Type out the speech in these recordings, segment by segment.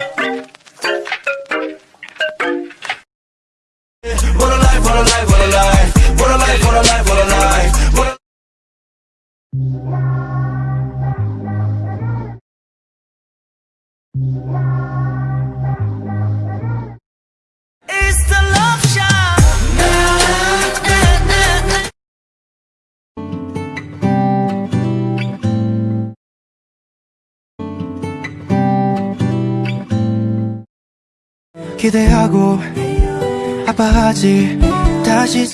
What a life, what a life, what a life What a life, what a life, what a life What a life 기대하고 아파하지 다시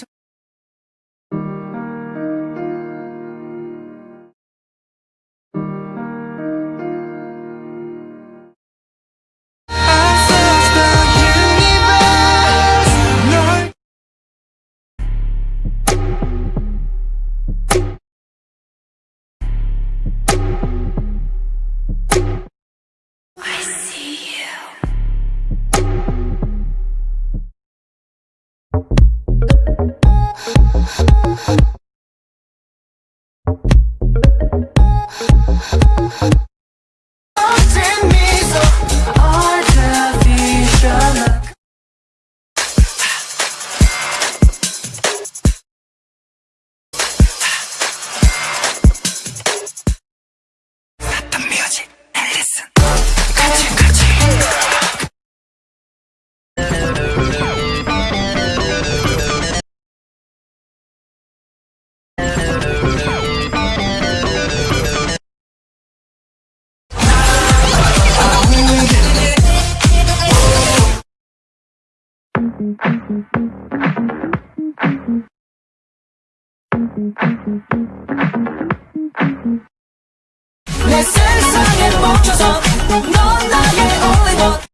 내 세상에 멈춰서 넌 나의 only one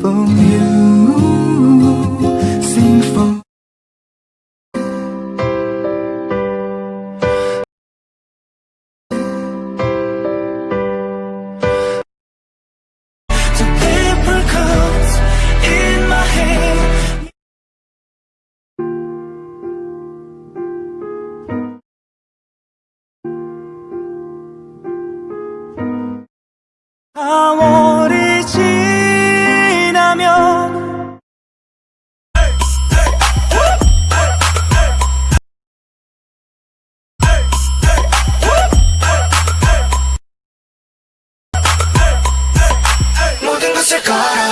from you. your car